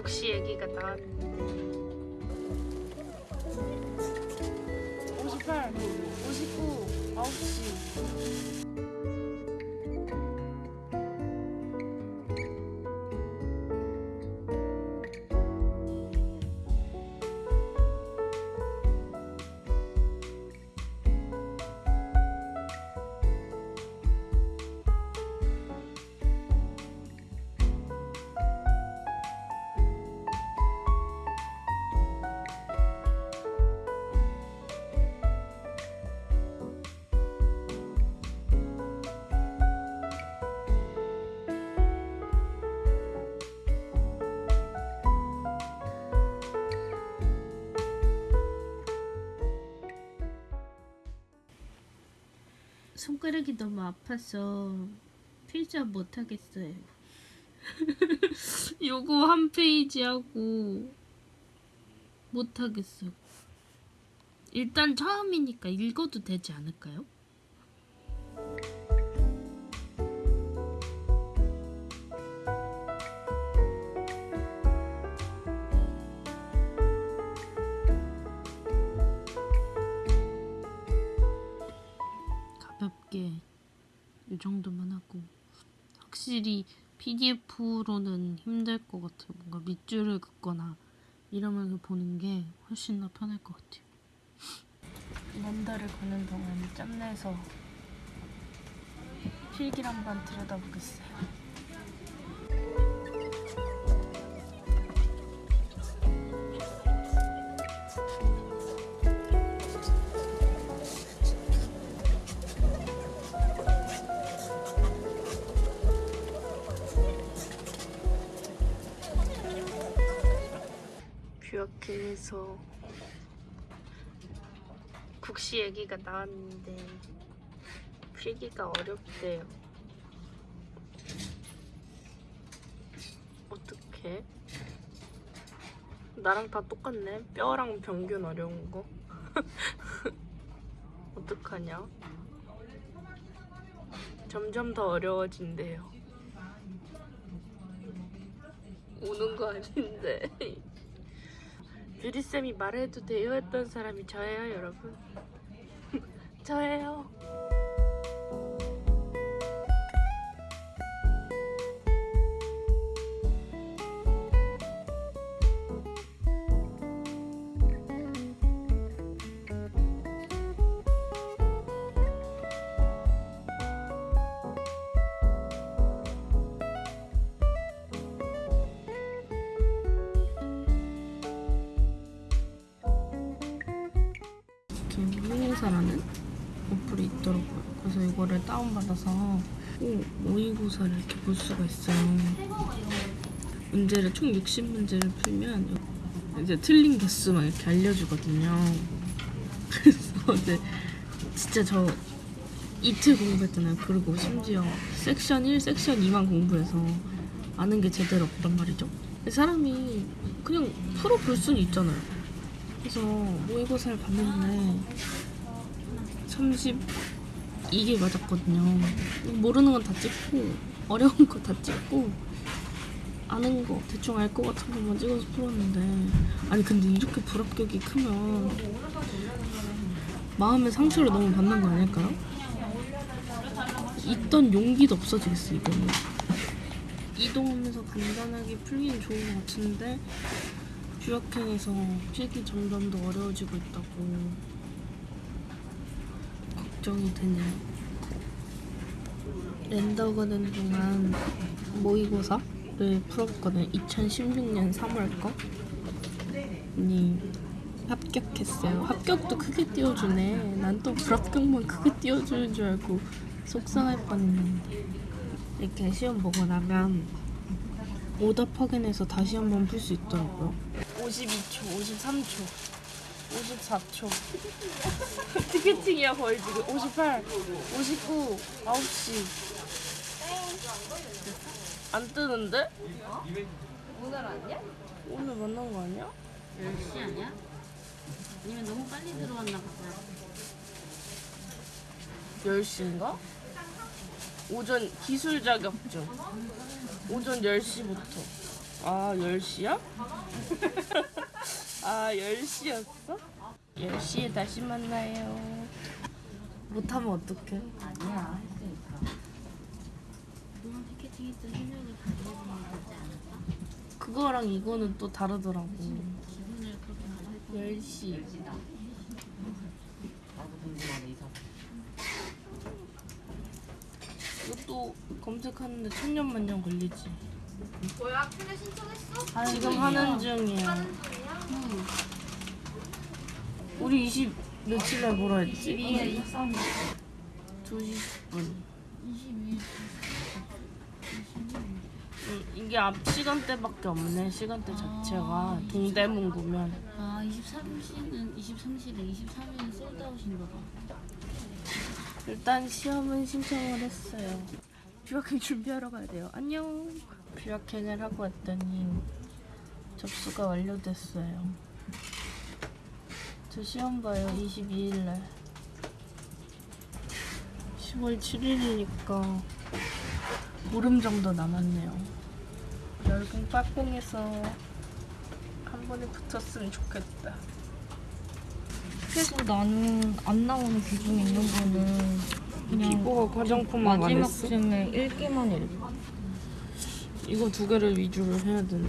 국시 얘기가 나왔는데 58, 59, 9시 손가락이 너무 아파서 필자 못하겠어요. 요거 한 페이지 하고 못하겠어. 일단 처음이니까 읽어도 되지 않을까요? 확실히 PDF로는 힘들 것 같아요. 뭔가 밑줄을 긋거나 이러면서 보는 게 훨씬 더 편할 것 같아요. 먼다를 거는 동안 짬내서 필기를 한번 들여다보겠어요. 뷰어킹에서 국시 얘기가 나왔는데 필기가 어렵대요. 어떡해? 나랑 다 똑같네. 뼈랑 평균 어려운 거. 어떡하냐? 점점 더 어려워진대요. 우는 거 아닌데. 유리쌤이 말해도 돼요 했던 사람이 저예요 여러분. 저예요 모의고사라는 어플이 있더라고요. 그래서 이거를 다운받아서 오, 모의고사를 이렇게 볼 수가 있어요. 문제를 총 60문제를 풀면 이제 틀린 개수만 이렇게 알려주거든요. 그래서 이제 진짜 저 이틀 공부했잖아요. 그리고 심지어 섹션 1, 섹션 2만 공부해서 아는 게 제대로 없단 말이죠. 사람이 그냥 풀어 볼 수는 있잖아요. 그래서 모의고사를 봤는데 32개 맞았거든요. 모르는 건 다 찍고 어려운 거 다 찍고 아는 거 대충 알 것 같은 것만 찍어서 풀었는데 아니 근데 이렇게 불합격이 크면 마음의 상처를 너무 받는 거 아닐까요? 있던 용기도 없어지겠어 이거는 이동하면서 간단하게 풀기는 좋은 것 같은데 뷰어킹에서 필기 점점 더 어려워지고 있다고 걱정이 되네요. 랜더 가는 동안 모의고사를 풀었거든. 2016년 3월 거. 니 합격했어요. 합격도 크게 띄워주네. 난 또 불합격만 크게 띄워주는 줄 알고 속상할 뻔했는데. 이렇게 시험 보고 나면 오답 확인해서 다시 한번 풀 수 있더라고요. 52초, 53초, 54초. 티켓팅이야 거의 지금. 58, 59, 9시. 안 뜨는데? 오늘 아니야? 오늘 만난 거 아니야? 10시 아니야? 아니면 너무 빨리 들어왔나 보다. 10시인가? 오전 기술 자격증. 오전 10시부터. 아 10시야? 아 10시였어? 10시에 다시 만나요 못하면 어떡해 아니야 할 수 있어. 거지 않을까? 그거랑 이거는 또 다르더라고 기분을 그렇게 가질 거 10시 나도 궁금하네 이사. 이것도 검색하는데 천년만년 걸리지 뭐야? 신청했어? 지금 하는 중이야 하는 중 이야? 우리 20 며칠 날 뭐라 했지? 22일 23일 2시 10분. 22일 음, 이게 앞 시간대밖에 없네. 시간대 자체가 동대문구면. 아 23시는 23시래. 23일은 솔드아웃인가 봐 일단 시험은 신청을 했어요. 뷰학행 준비하러 가야 돼요. 안녕. 뷰학행을 하고 왔더니 접수가 완료됐어요 저 시험 봐요 22일날 10월 7일이니까 보름 정도 남았네요 열공 빠공해서 한 번에 붙었으면 좋겠다 그래서 나는 안 나오는 비중 있는 거는 그냥 비보가 화장품만 안 마지막 했어? 쯤에 읽기만 읽어. 이거 두 개를 위주로 해야 되네.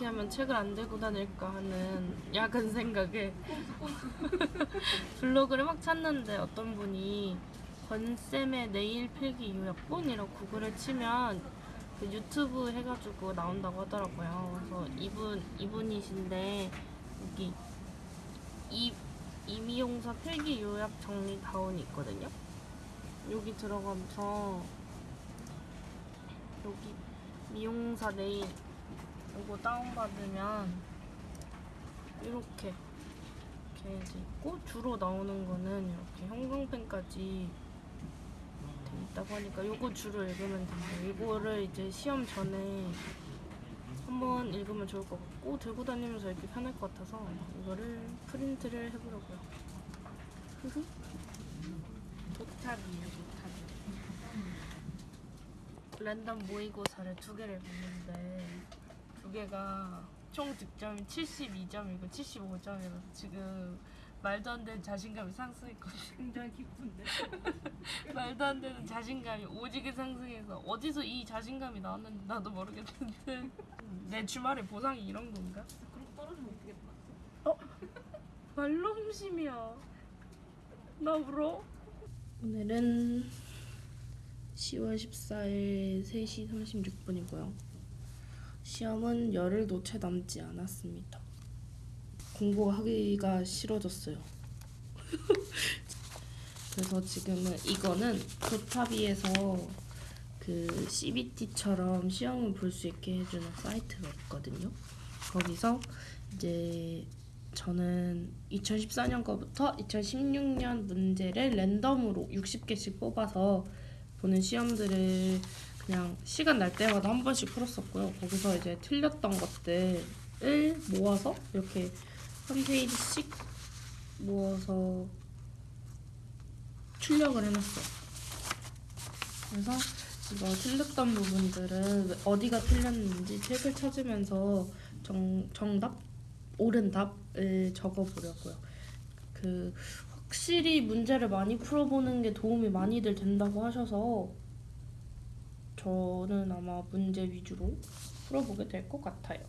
어떻게 하면 책을 안 들고 다닐까 하는 야근 생각에 블로그를 막 찾는데 어떤 분이 권쌤의 내일 필기 요약본이라고 구글에 치면 그 유튜브 해가지고 나온다고 하더라고요. 그래서 이분 이분이신데 여기 이 이미용사 필기 요약 정리 다운이 있거든요. 여기 들어가면서 여기 미용사 네일 이거 다운받으면 이렇게 이렇게 있고 주로 나오는 거는 이렇게 형광펜까지 돼 있다고 하니까 이거 주로 읽으면 돼요. 이거를 이제 시험 전에 한번 읽으면 좋을 것 같고 들고 다니면서 읽기 편할 것 같아서 이거를 프린트를 해보려고요. 흐흐. 도탑이에요, 도탑. 랜덤 모의고사를 두 개를 봤는데 두 개가 총 득점이 72점이고 75점이라서 지금 말도 안 되는 자신감이 상승했거든요. 굉장히 기쁜데. 말도 안 되는 자신감이 오지게 상승해서 어디서 이 자신감이 나왔는지 나도 모르겠는데 내 주말에 보상이 이런 건가? 그럼 떨어지면 어떡해 어? 말nom심이야. 나 울어. 오늘은 10월 14일 3시 36분이고요. 시험은 열흘도 채 남지 않았습니다. 공부하기가 싫어졌어요. 그래서 지금은 이거는 도타비에서 그 CBT처럼 시험을 볼 수 있게 해주는 사이트가 있거든요. 거기서 이제 저는 2014년 거부터 2016년 문제를 랜덤으로 60개씩 뽑아서 보는 시험들을 그냥 시간 날 때마다 한 번씩 풀었었고요. 거기서 이제 틀렸던 것들을 모아서 이렇게 한 페이지씩 모아서 출력을 해놨어요. 그래서 이거 틀렸던 부분들은 어디가 틀렸는지 책을 찾으면서 정, 정답? 옳은 답을 적어보려고요. 그 확실히 문제를 많이 풀어보는 게 도움이 많이들 된다고 하셔서 저는 아마 문제 위주로 풀어보게 될 것 같아요.